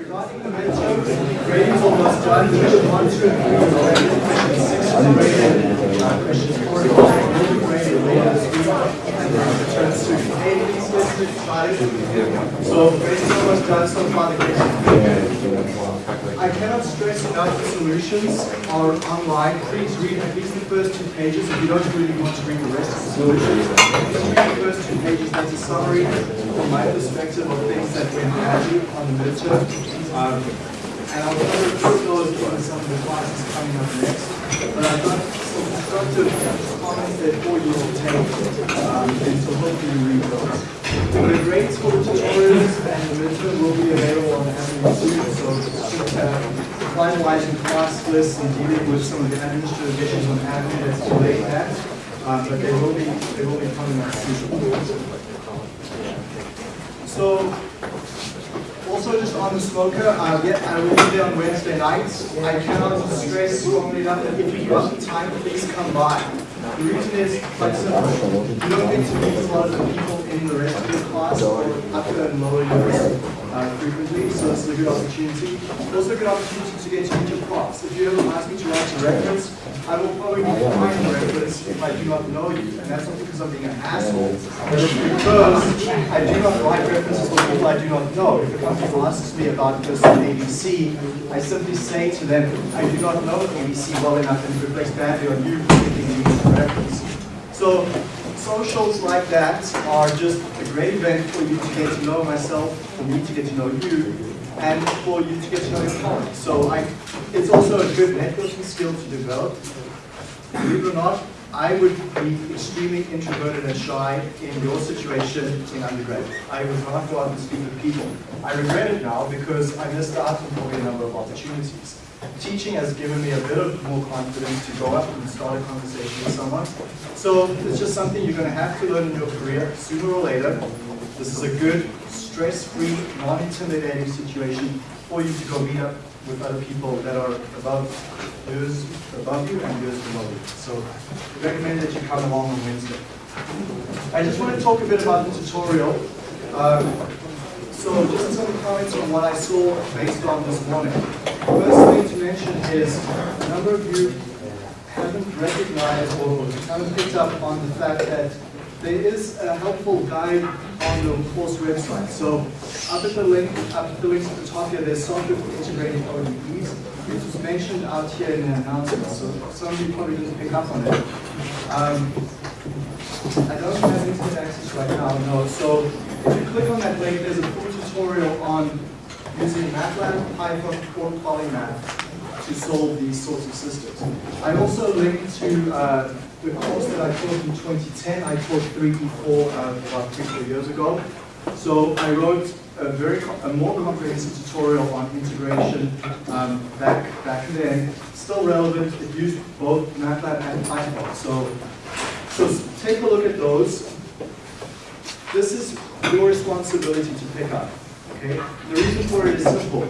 Regarding the midterms, grading almost done. Question 1 through 3 is already Question 6 is graded. Question 4 is already graded later this week. And then returns to 8 which is So basically was transfer qualification. I cannot stress enough the solutions are online. Please read at least the first two pages if you don't really want to read the rest of the solutions. Please read the first two pages, that's a summary from my perspective of things that we're have on the midterm. Um, and I'll cover through those in some of the classes coming up next. But I've got some constructive comments that all you will take, um, and so hopefully you read those. The grades for the tutorials and the midterm will be available on Avenue Student, so uh, finalizing class lists and dealing with some of the administrative issues on Avenue that's delayed that. Uh, but they will be, they will be coming out soon. So, also just on the smoker, uh, yeah, I will be there on Wednesday nights. I cannot stress strongly enough that if you the time, please come by. The reason is quite simple. You don't get to meet a lot of the people in the rest of your class or upper and lower years uh, frequently, so it's a good opportunity. Also a good opportunity to get to meet props. If you ever ask me to write a reference, I will probably decline the reference if I do not know you, and that's not because I'm being an asshole, but it's because I do not write references for people I do not know. If a company asks me about person ABC, I simply say to them, I do not know ABC well enough, and it reflects badly on you for thinking you reference. So socials like that are just a great event for you to get to know myself, for me to get to know you, and for you to get to know your colleagues. So I, it's also a good networking skill to develop. Believe it or not, I would be extremely introverted and shy in your situation in undergrad. I would not go out and speak with people. I regret it now because I missed out on probably a number of opportunities. Teaching has given me a bit of more confidence to go up and start a conversation with someone. So it's just something you're going to have to learn in your career sooner or later. This is a good, stress-free, non-intimidating situation for you to go meet up with other people that are above years above you and years below you. So I recommend that you come along on Wednesday. I just want to talk a bit about the tutorial. Um, so just some comments on what I saw based on this morning. First thing to mention is a number of you haven't recognized or haven't picked up on the fact that there is a helpful guide on the course website. So up at the link, up at the links at the top here, there's software for integrating ODEs. It was mentioned out here in the announcement, so some of you probably didn't pick up on it. Um, I don't have internet access right now, no. So if you click on that link, there's a full tutorial on using MATLAB, Python, or Polymath to solve these sorts of systems. I also linked to uh, the course that I taught in 2010. I taught 3D4 uh, about three, four years ago. So I wrote a very a more comprehensive tutorial on integration um, back back then. Still relevant. It used both MATLAB and Python. So so take a look at those. This is your responsibility to pick up. Okay. The reason for it is simple.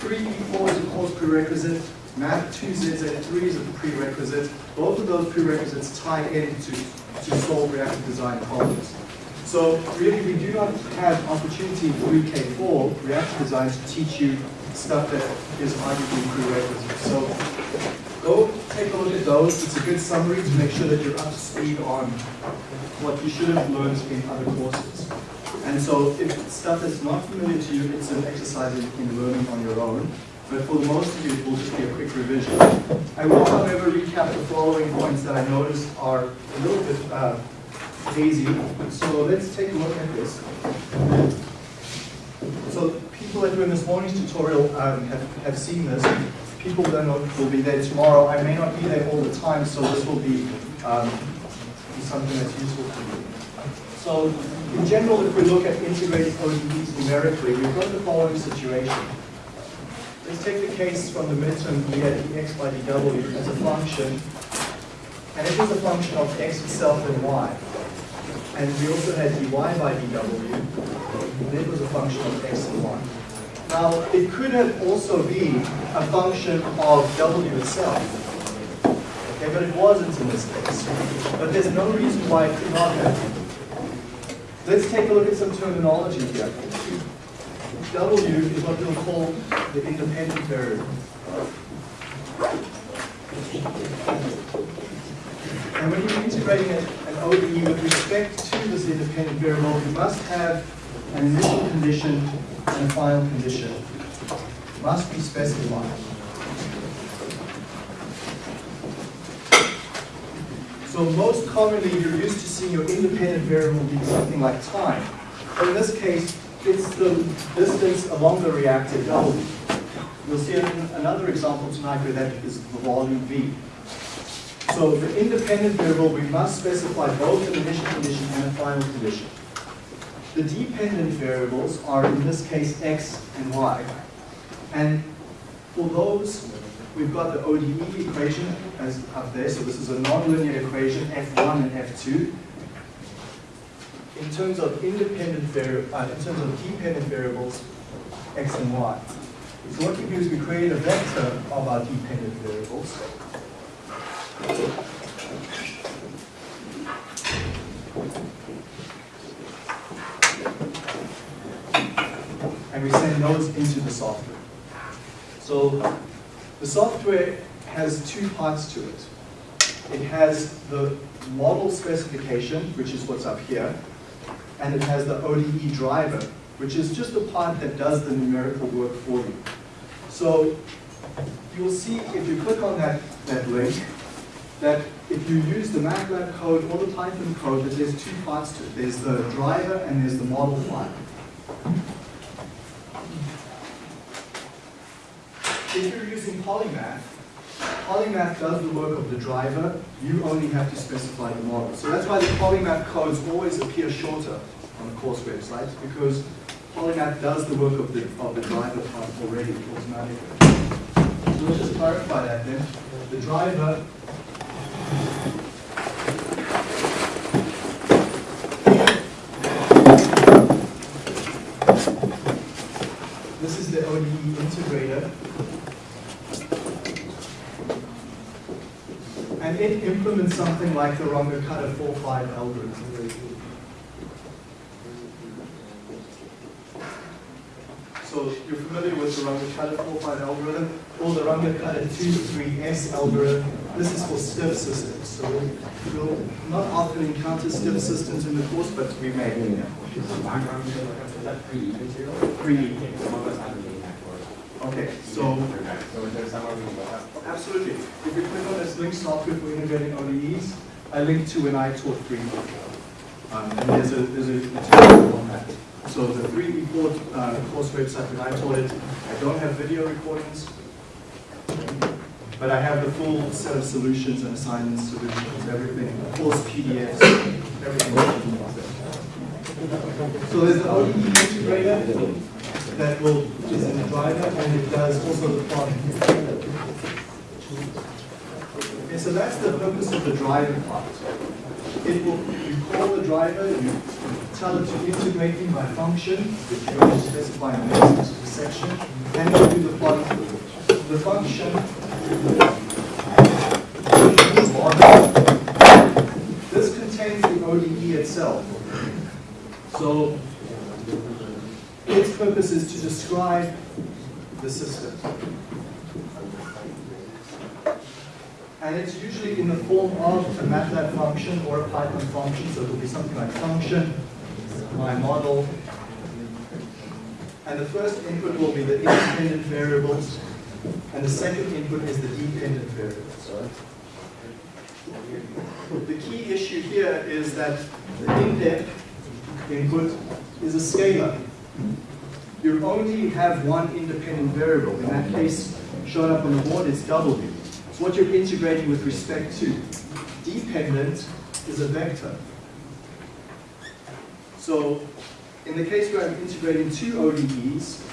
3D4 is a course prerequisite. Math 2ZZ3 is a prerequisite. Both of those prerequisites tie in to, to solve reactor design problems. So really, we do not have opportunity in 3K4 reactor design to teach you stuff that is arguably prerequisite. So go take a look at those. It's a good summary to make sure that you're up to speed on what you should have learned in other courses. And so if stuff is not familiar to you, it's an exercise in, in learning on your own. But for the most of you, it will just be a quick revision. I will, however, recap the following points that I noticed are a little bit uh, hazy. So let's take a look at this. So people that were in this morning's tutorial um, have, have seen this. People that will be there tomorrow. I may not be there all the time, so this will be, um, something that's useful to you. So in general, if we look at integrated ODEs numerically, we've got the following situation. Let's take the case from the midterm, we had dx by dw as a function, and it was a function of x itself and y. And we also had dy by dw, and it was a function of x and y. Now, it could have also been a function of w itself, okay, but it wasn't in this case. But there's no reason why it could not have. Let's take a look at some terminology here. W is what we'll call the independent variable. And when you're integrating an an ODE with respect to this independent variable, you must have an initial condition and a final condition. Must be specified. So most commonly, you're used to seeing your independent variable be something like time. But in this case, it's the distance along the reactor W. You'll see an- another example tonight where that is the volume V. So the independent variable, we must specify both an initial condition and a final condition. The dependent variables are in this case x and y. And for those, we've got the ODE equation as up there. So this is a nonlinear equation, f1 and f2. In terms of independent uh, in terms of dependent variables, x and y. So what we do is we create a vector of our dependent variables. And we send those into the software. So the software has two parts to it. It has the model specification, which is what's up here, and it has the ODE driver, which is just the part that does the numerical work for you. So you'll see if you click on that, that link, that if you use the MATLAB code or the Python code, that there's two parts to it. There's the driver and there's the model file. If you're using Polymath, Polymath does the work of the driver, you only have to specify the model. So that's why the Polymath codes always appear shorter on the course websites, because Polymath does the work of the, of the driver part already automatically. So let's just clarify that then. The driver This is the ODE integrator. It implements something like the Runge-Kutta 4-5 algorithm. So you're familiar with the Runge-Kutta 4-5 algorithm or the Runge-Kutta 2-3S algorithm. This is for stiff systems. So we'll, we'll not often encounter stiff systems in the course, but we may. Pre. Okay, so absolutely. If you click on this link software for integrating ODEs, I link to when I taught 3 um, and there's a, there's a material on that. So the 3 report uh, course website when I taught it, I don't have video recordings, but I have the full set of solutions and assignments, solutions, everything, course PDFs, everything. So there's the ODE integrator that will, is in the driver, and it does also the plotting. Okay, so that's the purpose of the driver part. It will, you call the driver, you tell it to integrate in by function, which you're to specify in the section, and you do the plotting. The function, this contains the ODE itself. So purpose is to describe the system. And it's usually in the form of a MATLAB function or a Python function, so it'll be something like function, my model. And the first input will be the independent variables, and the second input is the dependent variables. The key issue here is that the indep input is a scalar. You only have one independent variable. In that case, shown up on the board, it's W. So what you're integrating with respect to. Dependent is a vector. So in the case where I'm integrating two ODEs,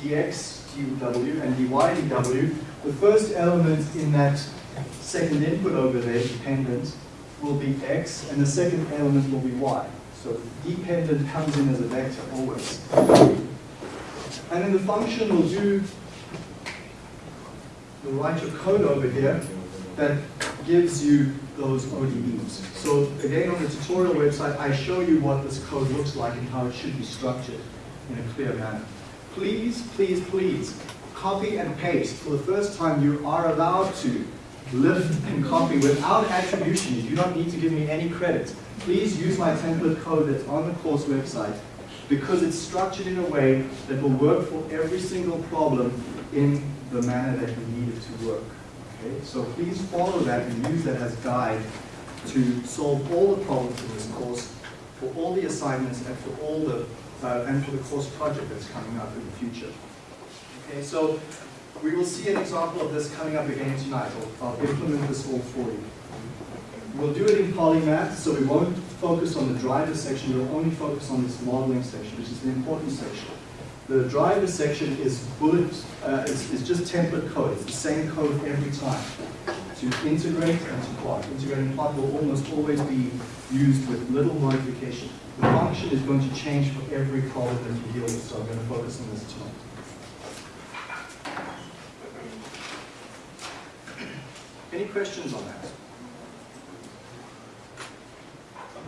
dx dw and dy dw, the first element in that second input over there, dependent, will be x, and the second element will be y. So dependent comes in as a vector always. And then the function will do, will write your code over here that gives you those ODEs. So again, on the tutorial website, I show you what this code looks like and how it should be structured in a clear manner. please, please, please, copy and paste. For the first time, you are allowed to lift and copy without attribution. You do not need to give me any credit. Please use my template code that's on the course website because it's structured in a way that will work for every single problem in the manner that you need it to work. Okay? So please follow that and use that as guide to solve all the problems in this course, for all the assignments and for all the uh, and for the course project that's coming up in the future. Okay, so we will see an example of this coming up again tonight. I'll, I'll implement this all for you. We'll do it in polymath, so we won't focus on the driver section, we'll only focus on this modeling section, which is the important section. The driver section is bullet, uh, is, is just template code. It's the same code every time. To integrate and to plot. Integrate and plot will almost always be used with little modification. The function is going to change for every problem that you deal with, so I'm going to focus on this tonight. Any questions on that?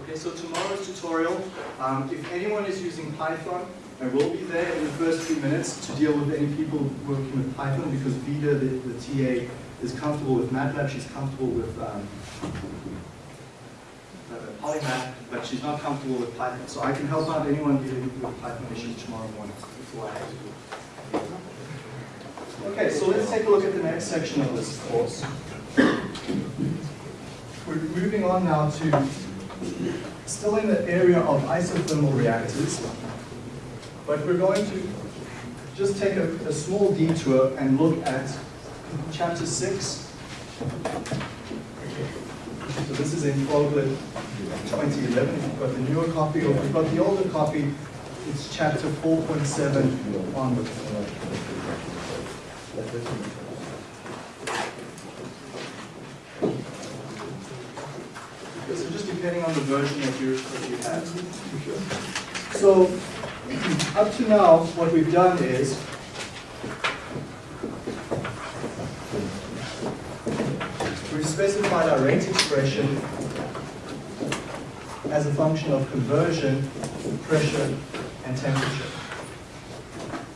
Okay, so tomorrow's tutorial, um, if anyone is using Python, I will be there in the first few minutes to deal with any people working with Python because Vida, the, the TA, is comfortable with MATLAB, she's comfortable with um, uh, Polymath, but she's not comfortable with Python. So I can help out anyone dealing with Python issues tomorrow morning before I have to do. Okay, so let's take a look at the next section of this course. We're moving on now to still in the area of isothermal reactors, but we're going to just take a, a small detour and look at chapter 6. So this is in Fogler 2011. If you've got the newer copy, or if you've got the older copy, it's chapter 4.7 onwards. So just depending on the version that you, that you have. So up to now, what we've done is we've specified our rate expression as a function of conversion, pressure, and temperature.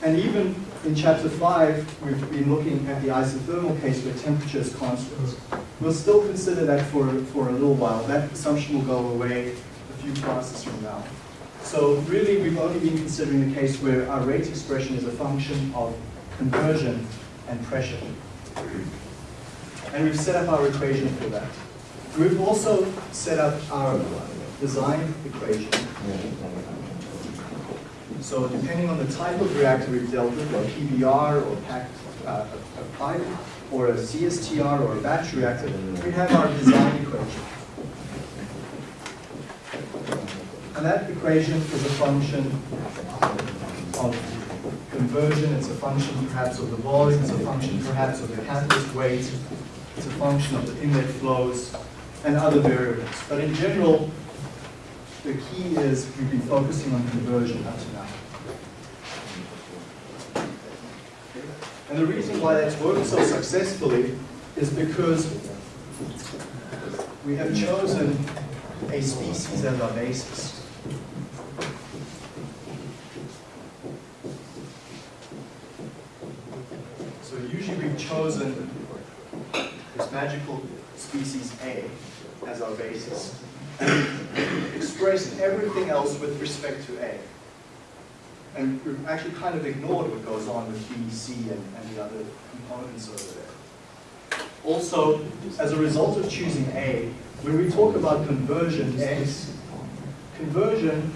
And even in chapter 5, we've been looking at the isothermal case where temperature is constant. We'll still consider that for, for a little while. That assumption will go away a few classes from now. So really, we've only been considering the case where our rate expression is a function of conversion and pressure. And we've set up our equation for that. We've also set up our design equation. So depending on the type of reactor we've dealt with, a PBR or packed uh, a pipe, or a CSTR or a batch reactor, we have our design equation. And that equation is a function of conversion, it's a function perhaps of the volume, it's a function perhaps of the catalyst weight, it's a function of the inlet flows, and other variables. But in general, the key is we've been focusing on conversion to now. And the reason why that's worked so successfully is because we have chosen a species as our basis. So usually we've chosen this magical species A as our basis. And expressed everything else with respect to A. And we've actually kind of ignored what goes on with B, C, and, and the other components over there. Also, as a result of choosing A, when we talk about conversion X, conversion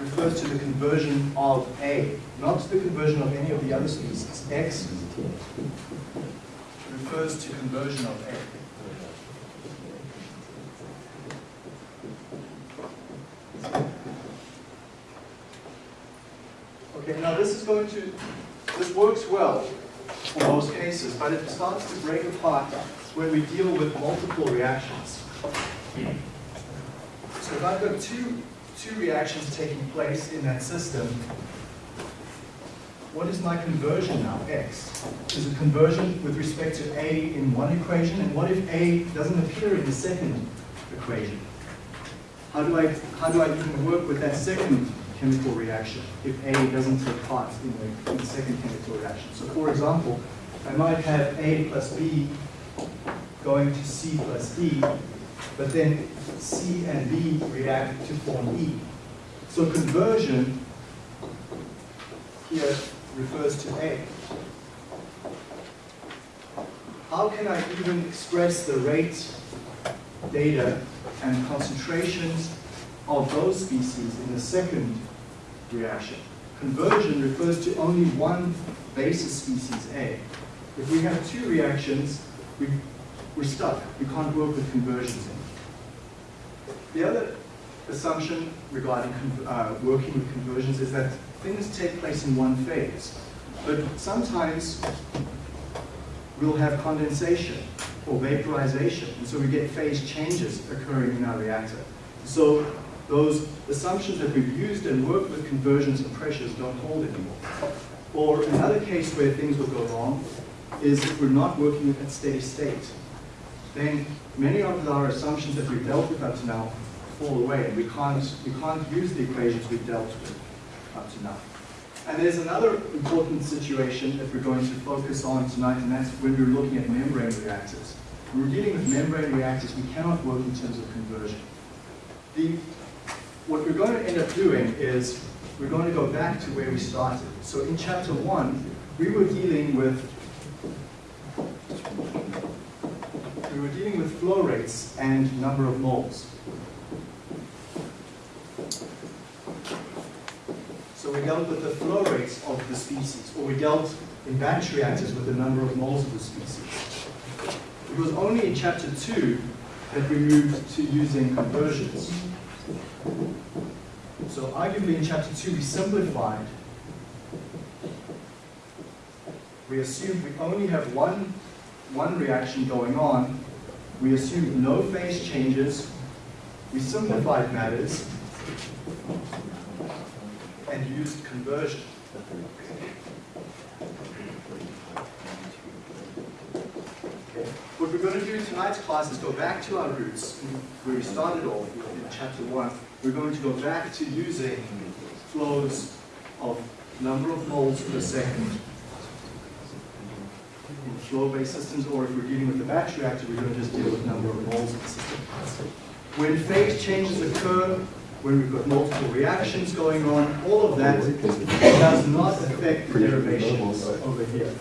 refers to the conversion of A, not the conversion of any of the other species. X refers to conversion of A. Okay, now this is going to, this works well for most cases, but it starts to break apart when we deal with multiple reactions. So if I've got two, two reactions taking place in that system, what is my conversion now, x? Is it conversion with respect to a in one equation, and what if a doesn't appear in the second equation? How do I, how do I even work with that second chemical reaction if A doesn't take part in the, in the second chemical reaction. So for example, I might have A plus B going to C plus D, but then C and B react to form E. So conversion here refers to A. How can I even express the rate data and concentrations of those species in the second reaction? Conversion refers to only one basis species A. If we have two reactions, we, we're stuck. We can't work with conversions. The other assumption regarding uh, working with conversions is that things take place in one phase. But sometimes we'll have condensation or vaporization, and so we get phase changes occurring in our reactor. So those assumptions that we've used and worked with conversions and pressures don't hold anymore. Or another case where things will go wrong is if we're not working at steady state. Then many of our assumptions that we've dealt with up to now fall away, and we can't, we can't use the equations we've dealt with up to now. And there's another important situation that we're going to focus on tonight, and that's when we're looking at membrane reactors. When we're dealing with membrane reactors, we cannot work in terms of conversion. The, what we're going to end up doing is we're going to go back to where we started. So in chapter one, we were dealing with we were dealing with flow rates and number of moles. So we dealt with the flow rates of the species, or we dealt in batch reactors with the number of moles of the species. It was only in chapter two that we moved to using conversions. So arguably in chapter two we simplified. We assumed we only have one, one reaction going on. We assumed no phase changes. We simplified matters and used conversion. What we're going to do in tonight's class is go back to our roots, where we started off chapter one. We're going to go back to using flows of number of moles per second in flow-based systems, or if we're dealing with a batch reactor, we're going to just deal with number of moles per system. When phase changes occur, when we've got multiple reactions going on, all of that does not affect the derivations over here.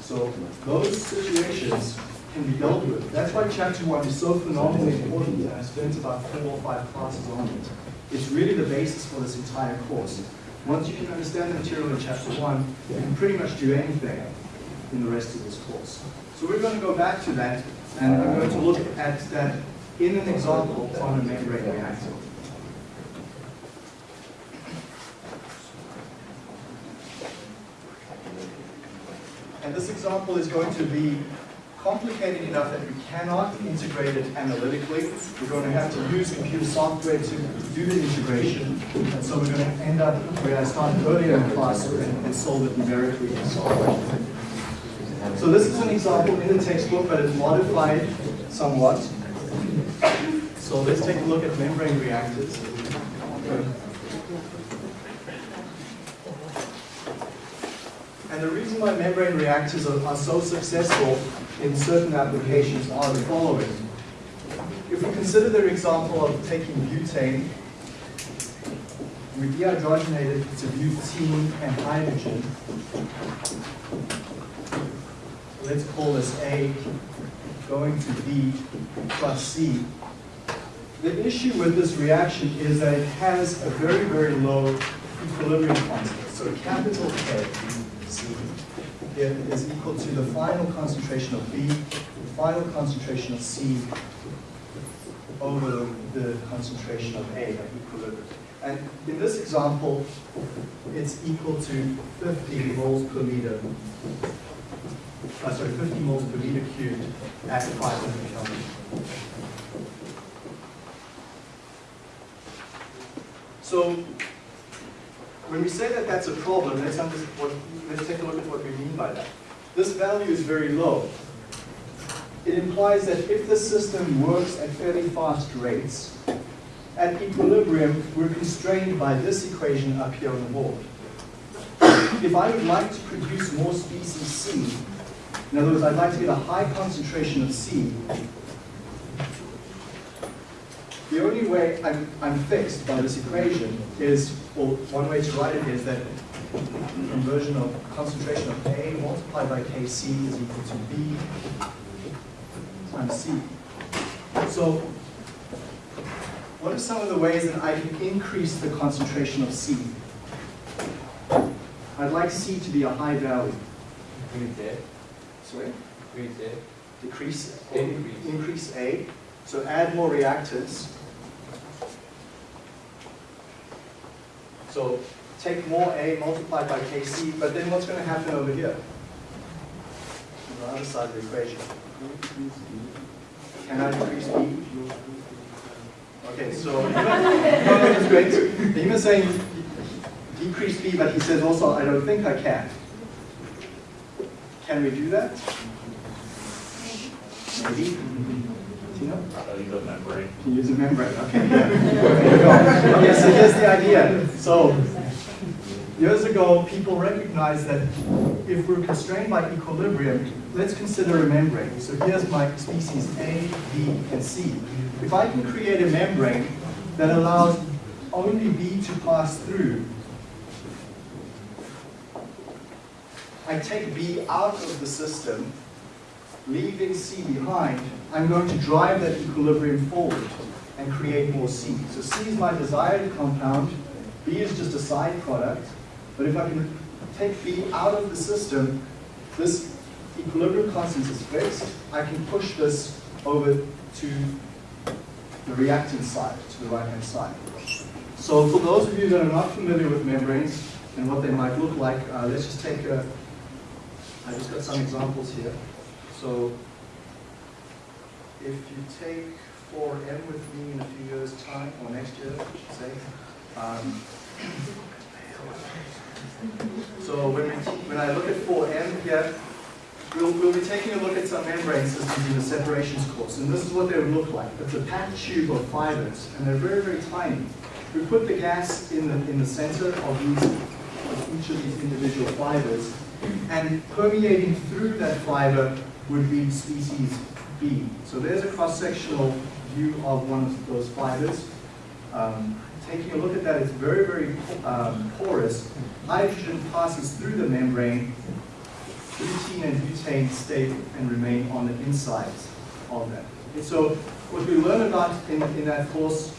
So those situations can be dealt with. That's why chapter one is so phenomenally important, and I spent about four or five classes on it. It's really the basis for this entire course. Once you can understand the material in chapter one, you can pretty much do anything in the rest of this course. So we're going to go back to that, and we're going to look at that in an example on a membrane reactor. And this example is going to be complicated enough that we cannot integrate it analytically. We're going to have to use computer software to do the integration. And so we're going to end up where I started earlier in class and, and solve it numerically in software. So this is an example in the textbook, but it's modified somewhat. So let's take a look at membrane reactors. And the reason why membrane reactors are, are so successful in certain applications are the following. If we consider their example of taking butane, we dehydrogenate it to butene and hydrogen. Let's call this A going to B plus C. The issue with this reaction is that it has a very, very low equilibrium constant. So capital K is equal to the final concentration of B, the final concentration of C over the, concentration of A at equilibrium. And in this example, it's equal to 50 moles per liter uh, sorry, 50 moles per liter cubed at 500 Kelvin. So when we say that that's a problem, let's, what, let's take a look at what we mean by that. This value is very low. It implies that if the system works at fairly fast rates, at at equilibrium, we're constrained by this equation up here on the board. If I would like to produce more species C, in other words, I'd like to get a high concentration of C, the only way I'm, I'm fixed by this equation is, or one way to write it is that conversion of concentration of A multiplied by Kc is equal to B times C. So what are some of the ways that I can increase the concentration of C? I'd like C to be a high value. Increase A. Sorry? Increase A. Decrease, Increase. increase A. So add more reactants. So take more A multiplied by Kc, but then what's going to happen over here? On the other side of the equation. Can I decrease B? Okay, so is great. Hima's saying decrease B, but he says also, I don't think I can. Can we do that? Maybe. Tina? I'll use a membrane. Can use a membrane, okay, yeah. There you go. Okay, so here's the idea. So, years ago, people recognized that if we're constrained by equilibrium, let's consider a membrane. So here's my species A, B, and C. If I can create a membrane that allows only B to pass through, I take B out of the system, leaving C behind, I'm going to drive that equilibrium forward and create more C. So C is my desired compound, B is just a side product, but if I can take B out of the system, this equilibrium constant is fixed, I can push this over to the reactant side, to the right-hand side. So for those of you that are not familiar with membranes and what they might look like, uh, let's just take a, I just got some examples here. So if you take 4M with me in a few years' time, or next year, I should say, um, so when, we, when I look at 4M here, we'll, we'll be taking a look at some membrane systems in the separations course, and this is what they would look like. It's a packed tube of fibers, and they're very, very tiny. We put the gas in the, in the center of, these, of each of these individual fibers, and permeating through that fiber would be species B. So there's a cross-sectional view of one of those fibers. Um, taking a look at that, it's very, very um, porous. Hydrogen passes through the membrane. Butene and butane stay and remain on the inside of that. And so what we learn about in, in that course,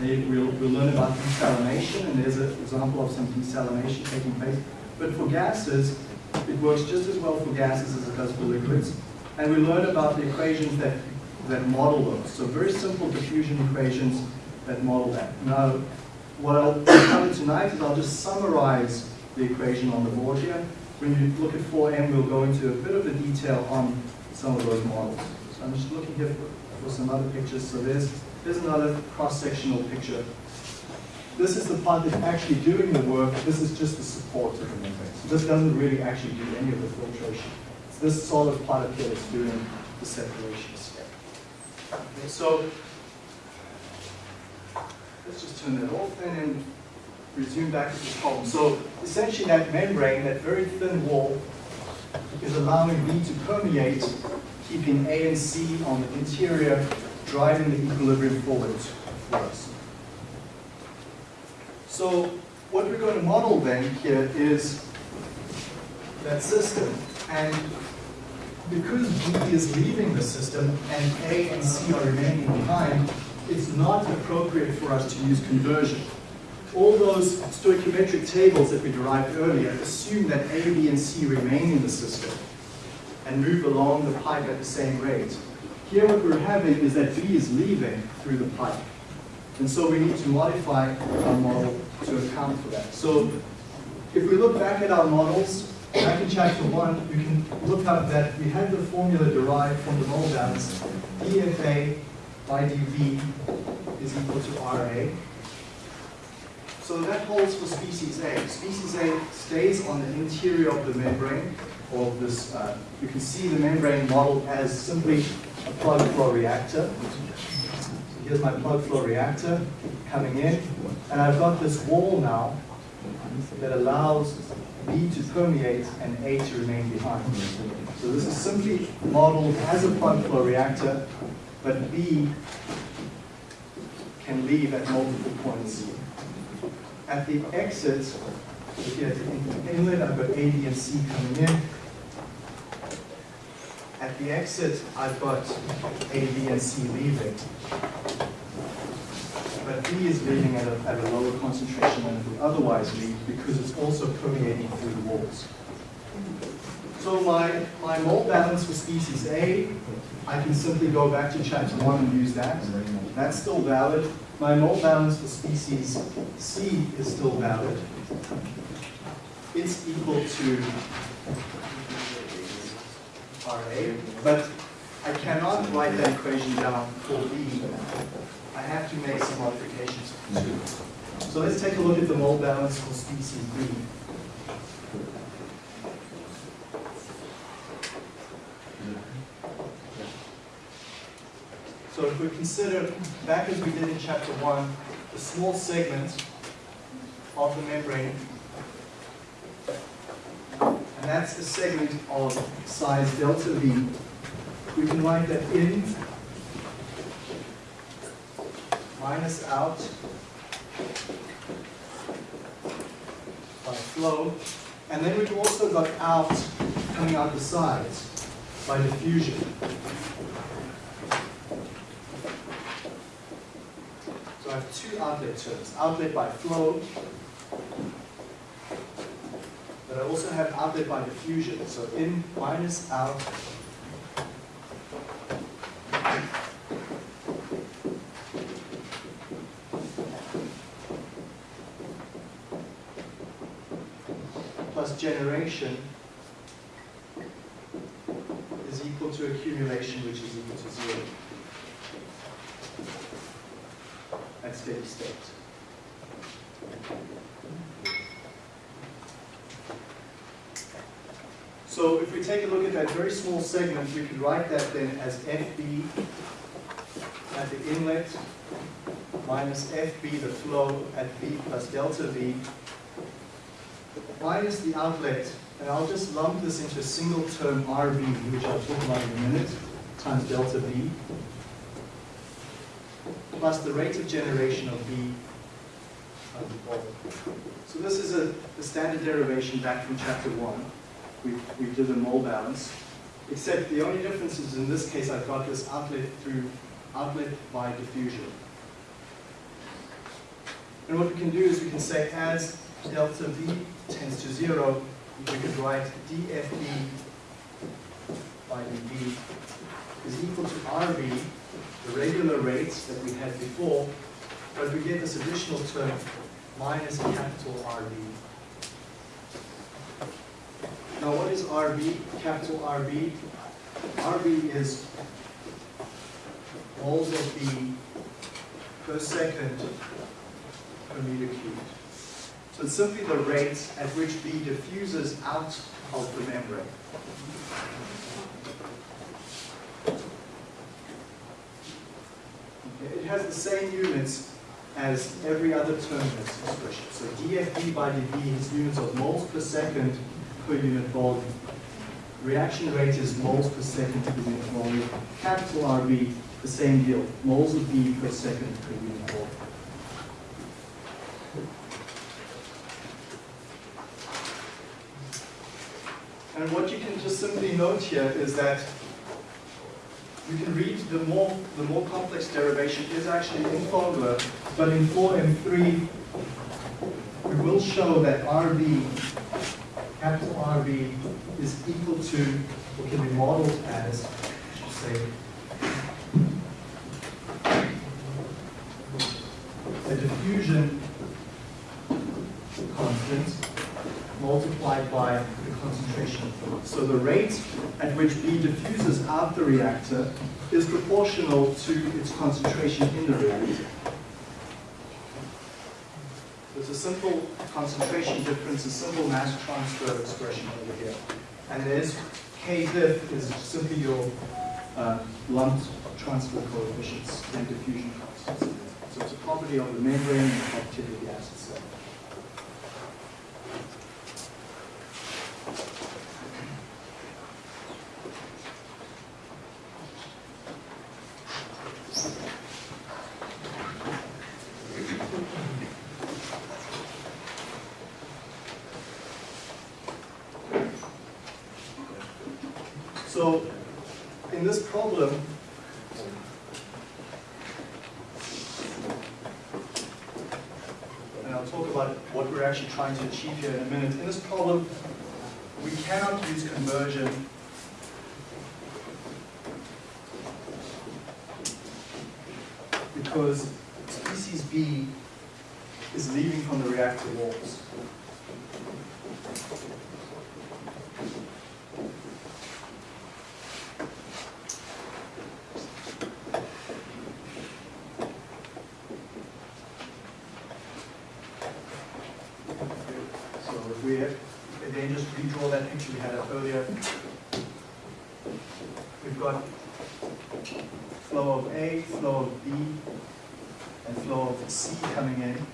we'll, we'll learn about desalination, and there's an example of some desalination taking place. But for gases, it works just as well for gases as it does for liquids. And we learn about the equations that, that model those. So very simple diffusion equations that model that. Now, what I'll cover tonight is I'll just summarize the equation on the board here. When you look at 4M, we'll go into a bit of the detail on some of those models. So I'm just looking here for, for some other pictures. So there's, there's another cross-sectional picture. This is the part that's actually doing the work. This is just the support of the membrane. So this doesn't really actually do any of the filtration. It's this solid part up here that's doing the separation step. Okay, so let's just turn that off then and resume back to this problem. So essentially that membrane, that very thin wall, is allowing B to permeate, keeping A and C on the interior, driving the equilibrium forward for us. So what we're going to model then here is that system. And because B is leaving the system and A and C are remaining behind, it's not appropriate for us to use conversion. All those stoichiometric tables that we derived earlier assume that A, B, and C remain in the system and move along the pipe at the same rate. Here what we're having is that B is leaving through the pipe. And so we need to modify our model to account for that. So if we look back at our models, back in chapter one, you can look up that we had the formula derived from the mole balance. dFA by dV is equal to RA. So that holds for species A. Species A stays on the interior of the membrane of this. Uh, you can see the membrane model as simply a plug flow reactor. Here's my plug flow reactor coming in, and I've got this wall now that allows B to permeate and A to remain behind. So this is simply modeled as a plug flow reactor, but B can leave at multiple points. At the exit, here at the inlet, I've got A, B, and C coming in. At the exit, I've got A, B, and C leaving. But B is leaving at a, at a lower concentration than it would otherwise leave because it's also permeating through the walls. So my, my mole balance for species A, I can simply go back to chapter one and use that. That's still valid. My mole balance for species C is still valid. It's equal to RA, but I cannot write that equation down for B. I have to make some modifications too. So let's take a look at the mole balance for species B. So if we consider, back as we did in chapter one, the small segment of the membrane, and that's the segment of size delta V, we can write that in minus out by flow, and then we've also got out coming out the sides by diffusion. So I have two outlet terms, outlet by flow, also have outlet by diffusion. So in minus out plus generation is equal to accumulation, which is equal to zero at steady state. So if we take a look at that very small segment, we could write that then as FB at the inlet minus FB, the flow at V plus delta V, minus the outlet, and I'll just lump this into a single term RV, which I'll talk about in a minute, times delta V, plus the rate of generation of V. So this is a, the standard derivation back from chapter one. We, we did a mole balance, except the only difference is in this case I've got this outlet through outlet by diffusion. And what we can do is we can say as delta V tends to zero, we could write dFB by dV is equal to RV, the regular rates that we had before, but we get this additional term minus capital RV. Now what is RB, capital RB? RB is moles of B per second per meter cubed. So it's simply the rate at which B diffuses out of the membrane. It has the same units as every other term in this expression. So dFB by dV is units of moles per second per unit volume. Reaction rate is moles per second per unit volume. Capital RB, the same deal, moles of B per second per unit volume. And what you can just simply note here is that you can read the more the more complex derivation is actually in Fogler, but in 4M3 we will show that RV, capital RV, is equal to, or can be modeled as, say, a diffusion constant multiplied by the concentration. So the rate at which B diffuses out the reactor is proportional to its concentration in the reactor. There's a simple concentration difference, a simple mass transfer expression over here. And there's K diff is simply your uh, lumped transfer coefficients and diffusion constant. So it's a property of the membrane and the property of the acid cell. So in this problem, and I'll talk about what we're actually trying to achieve here in a minute. In this problem, we cannot use conversion because species B is leaving from the reactor walls. So if we again just redraw that picture we had up earlier, we've got flow of A, flow of B, and flow of C coming in.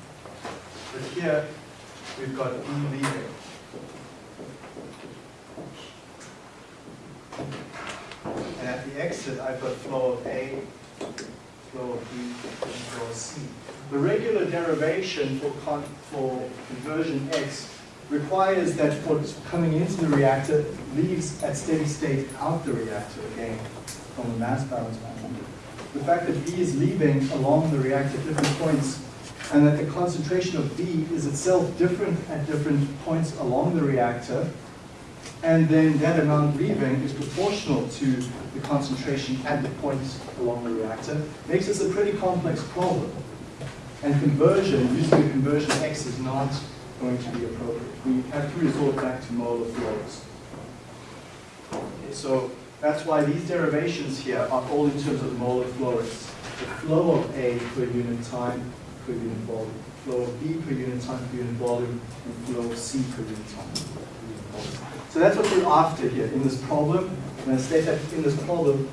But here we've got B leaving. And at the exit, I've got flow of A, flow of B, and flow of C. The regular derivation for, con for conversion X requires that what's coming into the reactor leaves at steady state out the reactor again from the mass balance management. The fact that B is leaving along the reactor at different points and that the concentration of B is itself different at different points along the reactor and then that amount leaving is proportional to the concentration at the points along the reactor makes this a pretty complex problem. And conversion, using a conversion X is not going to be appropriate. We have to resort back to molar flows. Okay, so that's why these derivations here are all in terms of molar flow rates. The flow of A per unit time per unit volume, flow of B per unit time per unit volume, and flow of C per unit time per unit volume. So that's what we're after here in this problem. And I state that in this problem,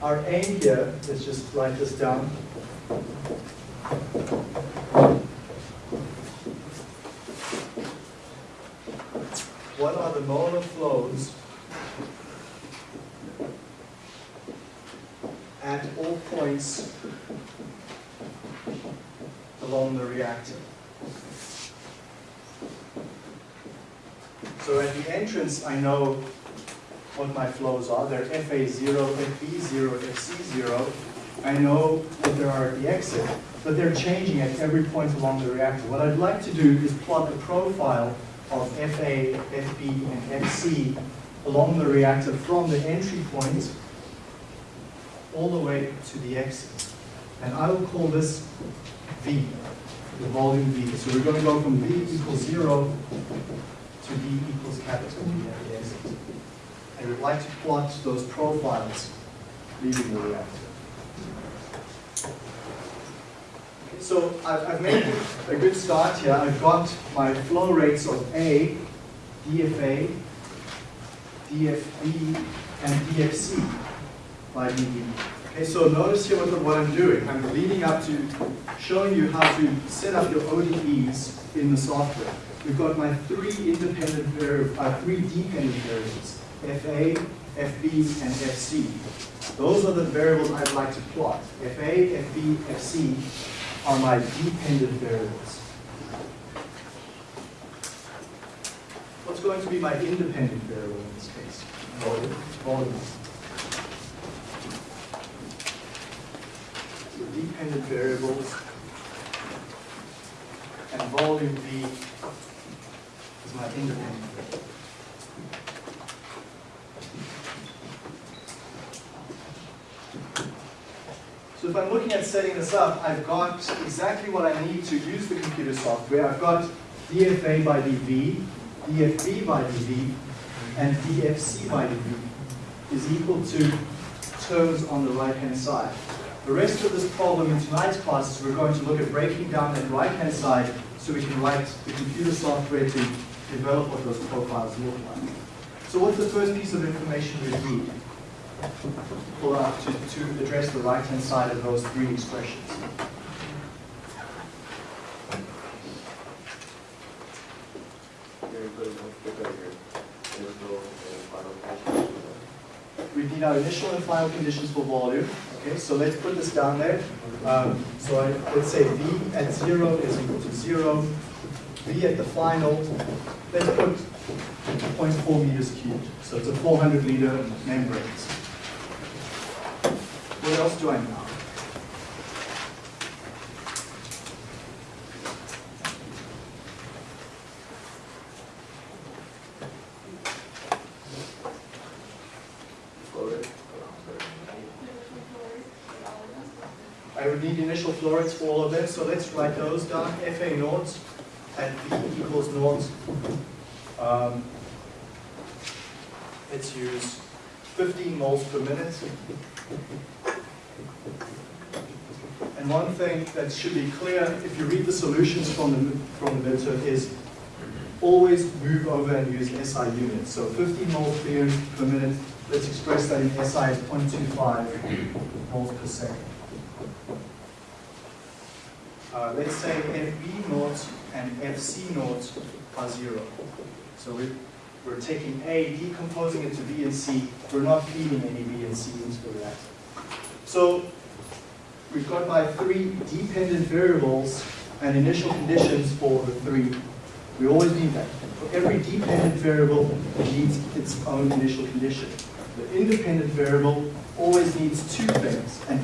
our aim here, let's just write this down, what are the molar flows at all points along the reactor. So at the entrance, I know what my flows are. They're FA0, FB0, FC0. I know what there are at the exit, but they're changing at every point along the reactor. What I'd like to do is plot the profile of FA, FB, and FC along the reactor from the entry point all the way to the exit. And I will call this V, the volume V. So we're going to go from V equals zero to V equals capital V at the exit. And we'd like to plot those profiles leaving the reactor. So I've, I've made a good start here. I've got my flow rates of A, DFA, DFB, and DFC by dV. Okay, so notice here what, what I'm doing. I'm leading up to showing you how to set up your ODEs in the software. We've got my three independent variables, uh, three dependent variables, FA, FB, and FC. Those are the variables I'd like to plot. FA, FB, FC are my dependent variables. What's going to be my independent variable in this case? Volume. Volume. So dependent variables and volume V is my independent variable. So if I'm looking at setting this up, I've got exactly what I need to use the computer software. I've got DFA by dV, DFB by dV, and DFC by dV is equal to terms on the right-hand side. The rest of this problem in tonight's class is we're going to look at breaking down that right-hand side so we can write the computer software to develop what those profiles look like. So what's the first piece of information we need? pull uh, out to, to address the right-hand side of those three expressions. We need our initial and final conditions for volume. Okay, so let's put this down there. Um, so I, let's say V at zero is equal to zero. V at the final, let's put 0.4 meters cubed. So it's a 400 liter membrane. What else do I know? Flow rate. I would need initial flow rates for all of them, so let's write those down. FA naught and V equals naught. Um, Let's use 15 moles per minute. And one thing that should be clear, if you read the solutions from the, from the midterm, is always move over and use SI units. So 15 moles per minute, let's express that in SI as 0.25 moles per second. Uh, let's say FB naught and FC naught are zero. So we, we're taking A, decomposing it to B and C. We're not feeding any B and C into the reactor. So we've got my three dependent variables and initial conditions for the three. We always need that. For every dependent variable, it needs its own initial condition. The independent variable always needs two things, an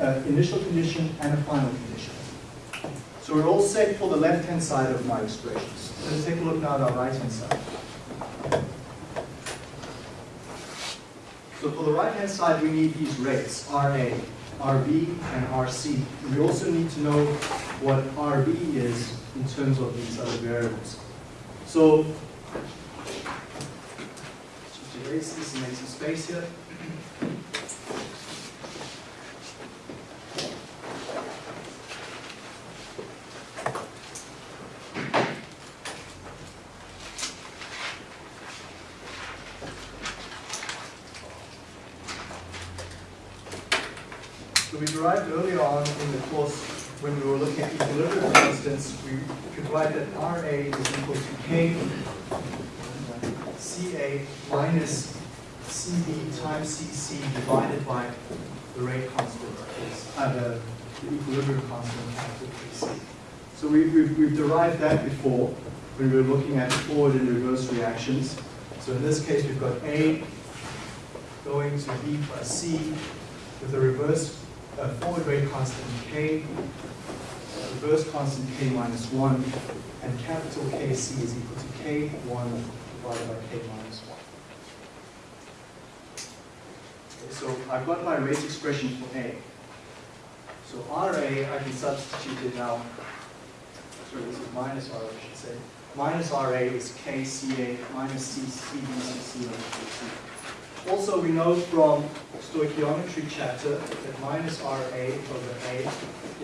uh, initial condition and a final condition. So we're all set for the left-hand side of my expressions. Let's take a look now at our right-hand side. So for the right-hand side, we need these rates, RA, RB, and RC. We also need to know what RB is in terms of these other variables. So, just erase this and make some space here. So we derived earlier on in the course, looking at equilibrium constants, we could write that RA is equal to K CA minus CB times CC divided by the rate constant, uh, the, the equilibrium constant capital KC. So we, we've, we've derived that before when we were looking at forward and reverse reactions. So in this case, we've got A going to B plus C with a reverse uh, forward rate constant K, reverse constant K minus 1, and capital KC is equal to K1 divided by K minus 1. Okay, so I've got my rate expression for A. So RA, I can substitute it now. Sorry, this is minus RA, I should say. Minus RA is KCA minus C, CBCC over KC. Also, we know from stoichiometry chapter that minus RA over A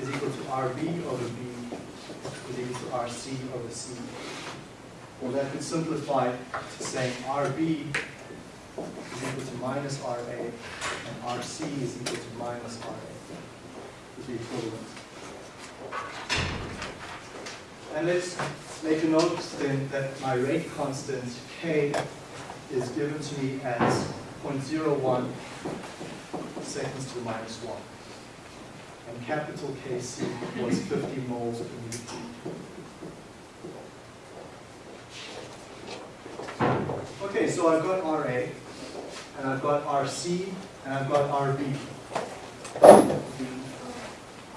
is equal to RB over B is equal to RC over C. Well, that could simplify to saying RB is equal to minus RA and RC is equal to minus RA. The equivalent. And let's make a note then that my rate constant K is given to me as 0.01 seconds to the minus 1. And capital KC was 50 moles per meter. Okay, so I've got RA, and I've got RC, and I've got RB.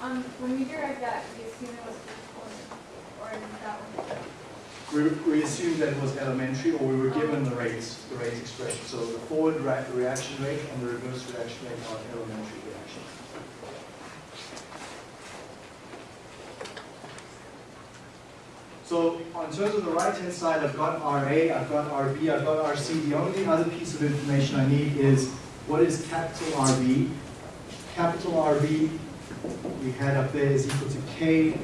Um, when we derived that, we assumed it was or that one? We, we assumed that it was elementary, or we were given the rates, the rate expression. So the forward ra- reaction rate and the reverse reaction rate are elementary reactions. So on terms of the right-hand side, I've got RA, I've got RB, I've got RC. The only other piece of information I need is what is capital RB? Capital RB, we had up there is equal to K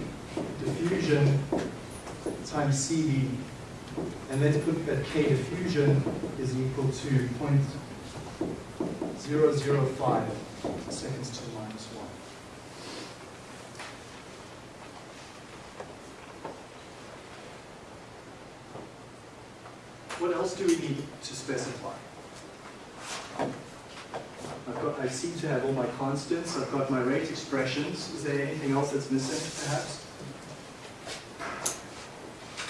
diffusion times CB. And let's put that K diffusion is equal to 0.005 seconds to the minus 1. What else do we need to specify? I've got, I seem to have all my constants, I've got my rate expressions. Is there anything else that's missing, perhaps?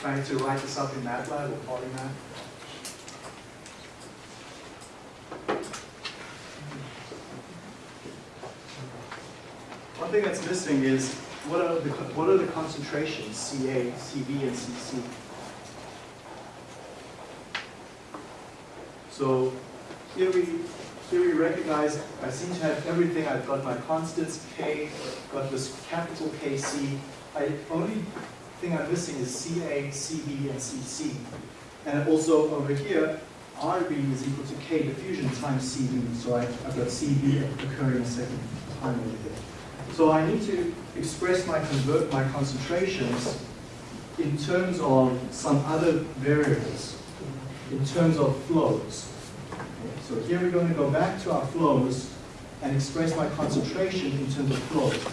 Trying to write this up in MATLAB or Polymath? One thing that's missing is what are the, what are the concentrations, CA, CB, and CC? So here we, here we recognize, I seem to have everything, I've got my constants, K, got this capital KC. I, only thing I'm missing is CA, CB, and CC. And also over here, RB is equal to K diffusion times CB, so I, I've got CB occurring a second time over there. So I need to express my convert my concentrations in terms of some other variables, in terms of flows. So here we're going to go back to our flows and express my concentration in terms of flows.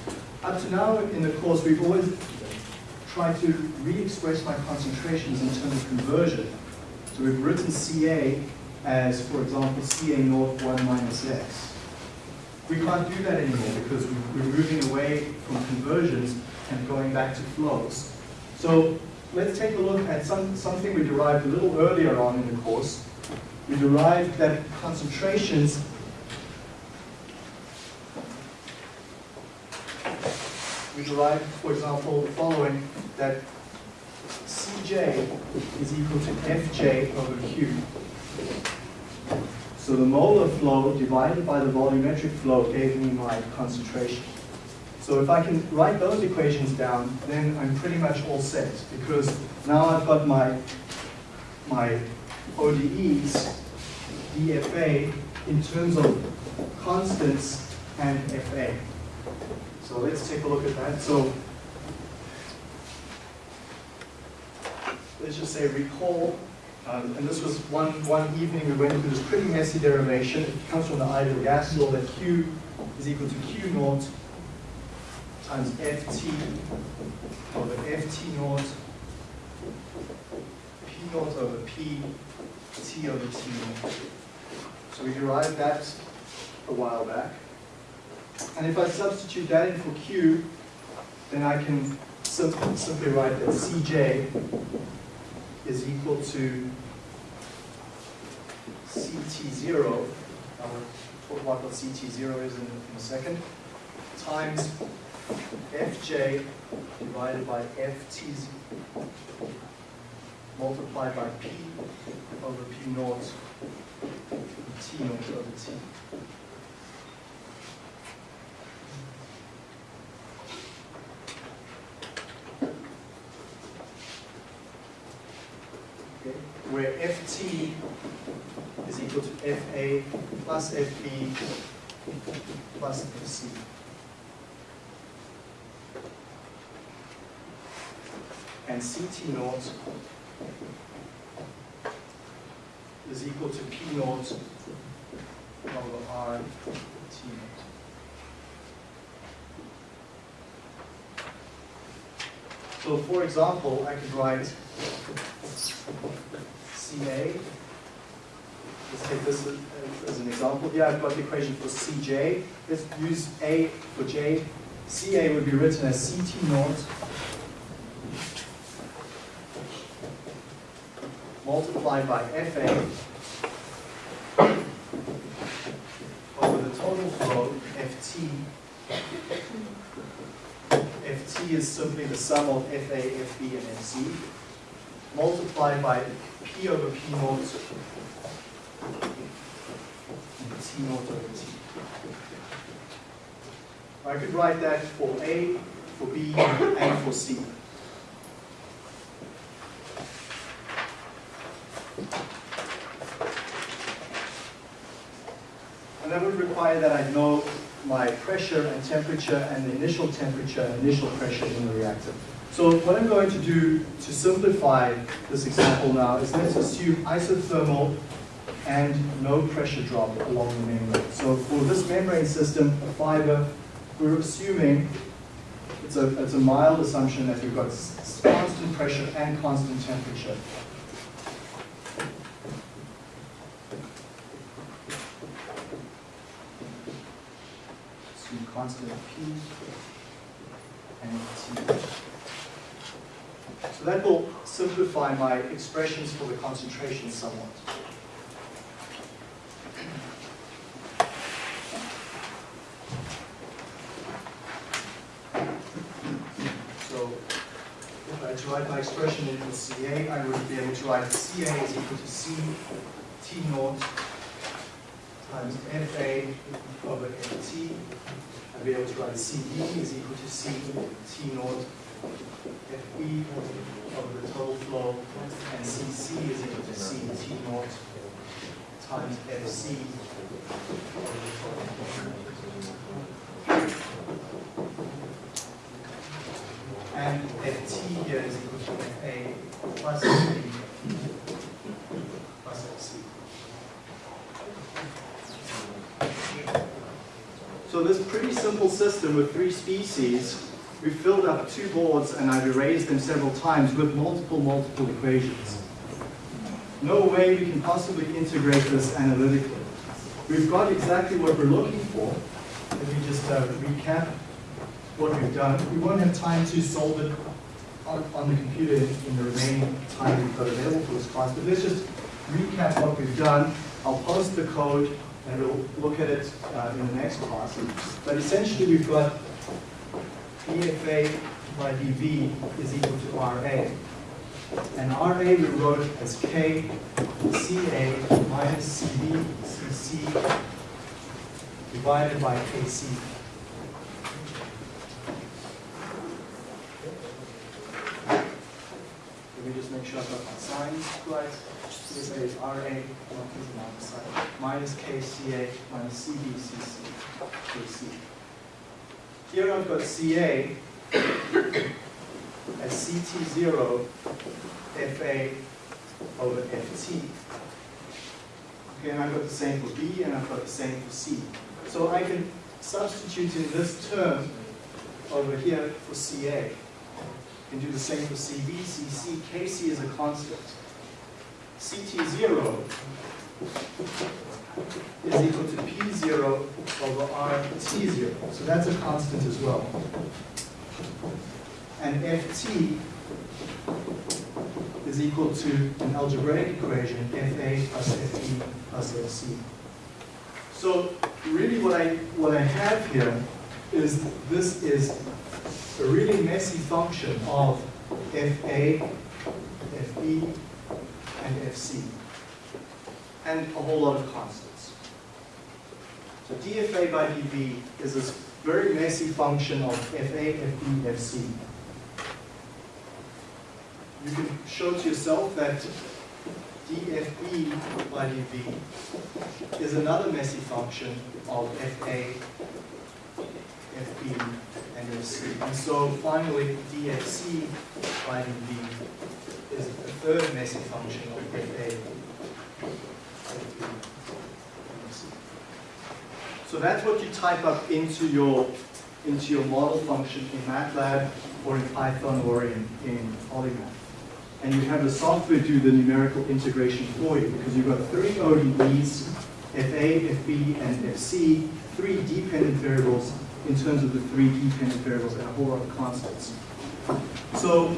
Up to now in the course, we've always tried to re-express my concentrations in terms of conversion. So we've written Ca as, for example, Ca naught 1 minus x. We can't do that anymore because we're moving away from conversions and going back to flows. So let's take a look at some, something we derived a little earlier on in the course. We derived that concentrations we derive, for example, the following, that Cj is equal to Fj over Q. So the molar flow divided by the volumetric flow gave me my concentration. So if I can write those equations down, then I'm pretty much all set because now I've got my, my ODEs, DFA, in terms of constants and FA. So let's take a look at that. So let's just say recall um, and this was one, one evening we went through this pretty messy derivation. It comes from the ideal gas law that Q is equal to Q naught times Ft over Ft naught, P naught over P, T over T naught. So we derived that a while back. And if I substitute that in for Q, then I can simply write that Cj is equal to CT0, I'll talk about what CT0 is in, in a second, times Fj divided by Ft multiplied by P over P naught, T naught over T. where Ft is equal to Fa plus Fb plus Fc. And Ct naught is equal to P naught over R T naught. So for example, I could write CA. Let's take this as, an example. Here I've got the equation for CJ. Let's use A for J. CA would be written as CT naught multiplied by FA over the total flow FT. FT is simply the sum of FA, FB, and FC multiplied by P over P naught and T naught over T. I could write that for A, for B, and for C. And that would require that I know my pressure and temperature and the initial temperature and initial pressure in the reactor. So what I'm going to do to simplify this example now is let's assume isothermal and no pressure drop along the membrane. So for this membrane system, a fiber, we're assuming, it's a, it's a mild assumption that we've got constant pressure and constant temperature. Assume constant P and T. So that will simplify my expressions for the concentration somewhat. So if I were to write my expression in CA, I would be able to write CA is equal to C T naught times FA over FT. I'd be able to write CB is equal to C T naught FB over the total flow, and CC is equal to C T naught times FC. And FT here is equal to FA plus FB plus FC. So this pretty simple system with three species, we filled up two boards and I've erased them several times with multiple, multiple equations. No way we can possibly integrate this analytically. We've got exactly what we're looking for. If we just uh, recap what we've done, we won't have time to solve it on, on the computer in, the remaining time we've got available for this class, but let's just recap what we've done. I'll post the code and we'll look at it uh, in the next class. But essentially, we've got dFA by dV is equal to RA. And RA we wrote as K CA minus CB CC divided by KC. Let me just make sure I've got my signs right. This is RA? Minus KCA minus CBCC, KC. Here I've got CA as CT0 FA over FT. Okay, and I've got the same for B and I've got the same for C. So I can substitute in this term over here for CA. And do the same for CB, CC, KC is a constant. CT0 is equal to P0 over RT0. So that's a constant as well. And FT is equal to an algebraic equation, FA plus FB plus FC. So really what I, what I have here is this is a really messy function of FA, FB, and FC, and a whole lot of constants. So dFA by dV is this very messy function of FA, FB, FC. You can show to yourself that dFB by dV is another messy function of FA, FB, and FC. And so finally, dFC by dV is a third messy function of FA, FB, and FC. So that's what you type up into your into your model function in MATLAB or in Python or in, in Polymath. And you have the software do the numerical integration for you because you've got three ODEs, FA, FB, and FC, three dependent variables in terms of the three dependent variables and a whole lot of constants. So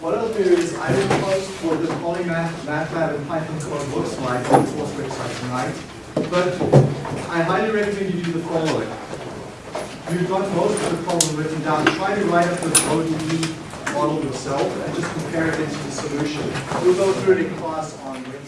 what I'll do is I will post what the Polymath, MATLAB, and Python code looks like on the course website tonight. But I highly recommend you do the following. You've got most of the problem written down. Try to write up the ODE model yourself and just compare it into the solution. We'll go through it in class on.